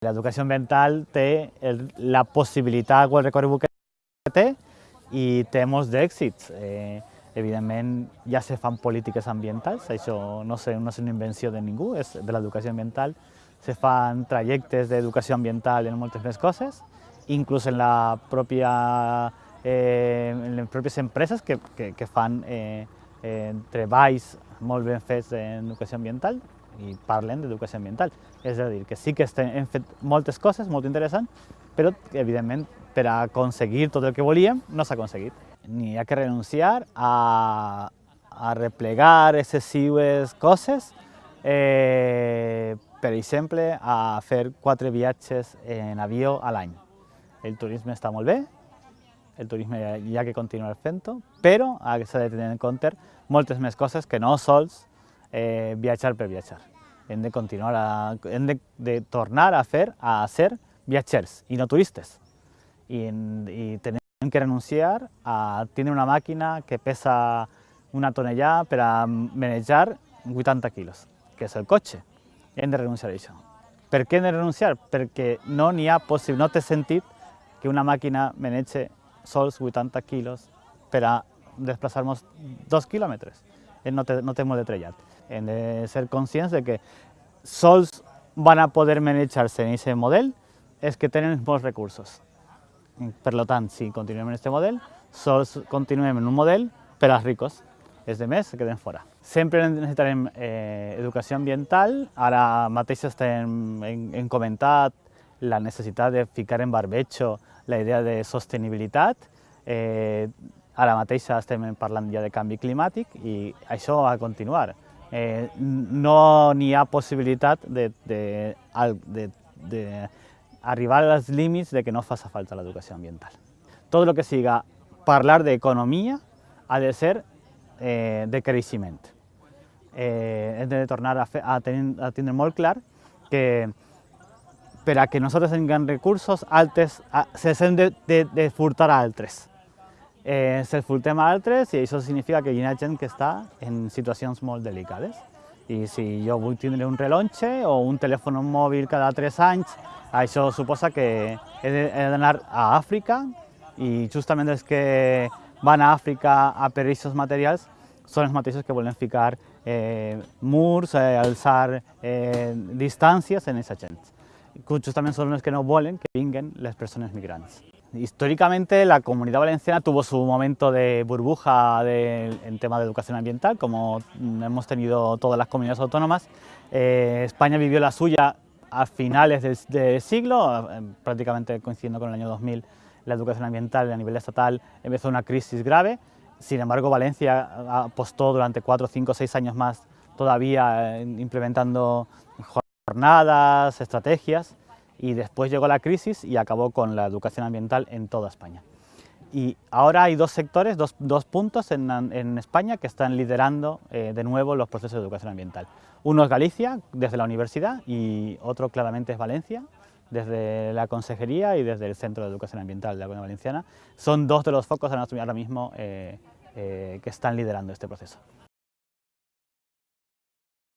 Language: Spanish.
L'educació ambiental té la possibilitat o el recorregut que té i té molts d'èxits. Eh, evidentment ja se fan polítiques ambientals, això no, sé, no és una invenció de ningú, és de l'educació ambiental. Se fan trajectes d'educació ambiental en moltes més coses, inclús en, la pròpia, eh, en les pròpies empreses que, que, que fan eh, eh, treballs molt ben fets en educació ambiental i parlen d'educació ambiental. És a dir, que sí que hem fet moltes coses molt interessants, però evidentment per aconseguir tot el que volíem no s'ha aconseguit. Ni ha que renunciar a, a replegar excessives coses, eh, per exemple, a fer quatre viatges en avió a l'any. El turisme està molt bé, el turisme hi ha que continuar fent-ho, però s'ha de tenir en compte moltes més coses que no sols eh, viatjar per viatjar. Hem de continuar a, hem de, de tornar a fer a ser viatgers i no turistes. I, i tenim que renunciar a tenir una màquina que pesa una tonellada per a manejar 80 quilos, que és el cotxe. Hem de renunciar a això. Per què hem de renunciar? Perquè no n'hi ha possible, no té sentit que una màquina manegi sols 80 quilos per a desplaçar-nos dos quilòmetres. No té, no molt de trellat. De ser conscients de que sols van a poder manejar-se en aquest model és que tenen molts recursos. Per tant, si continuem en aquest model, sols continuem en un model per als ricos. Els demés se queden fora. Sempre necessitarem eh, ambiental, ara mateix estem, hem, hem comentat la necessitat de ficar en barbecho la idea de sostenibilitat, eh, ara mateix estem parlant ja de canvi climàtic i això de continuar. Eh, no n'hi ha possibilitat de, de, de, de arribar als límits de que no faça falta l'educació ambiental. Tot el que siga parlar d'economia ha de ser eh, de creixement. Eh, hem de tornar a, a, tenir, a molt clar que per a que nosaltres tinguem recursos, altres, se hem de, de, de furtar a altres eh, se'ls furtem a altres i això significa que hi ha gent que està en situacions molt delicades. I si jo vull tindre un rellotge o un telèfon mòbil cada 3 anys, això suposa que he d'anar a Àfrica i justament els que van a Àfrica a per aquests materials són els mateixos que volen ficar eh, murs, eh, alçar eh, distàncies en aquesta gent. Justament són els que no volen que vinguen les persones migrants. Históricamente la Comunidad Valenciana tuvo su momento de burbuja en tema de educación ambiental, como hemos tenido todas las comunidades autónomas. Eh, España vivió la suya a finales del, del, siglo, eh, prácticamente coincidiendo con el año 2000, la educación ambiental a nivel estatal empezó una crisis grave. Sin embargo, Valencia apostó durante cuatro, cinco, seis años más todavía eh, implementando jornadas, estrategias y después llegó la crisis y acabó con la educación ambiental en toda España. Y ahora hay dos sectores, dos, puntos en, en, España que están liderando eh, de nuevo los procesos de educación ambiental. Uno es Galicia, desde la universidad, y otro claramente es Valencia, desde la Consejería y desde el Centro de Educación Ambiental de la Comunidad Valenciana. Son dos de los focos ahora mismo eh, eh, que están liderando este proceso.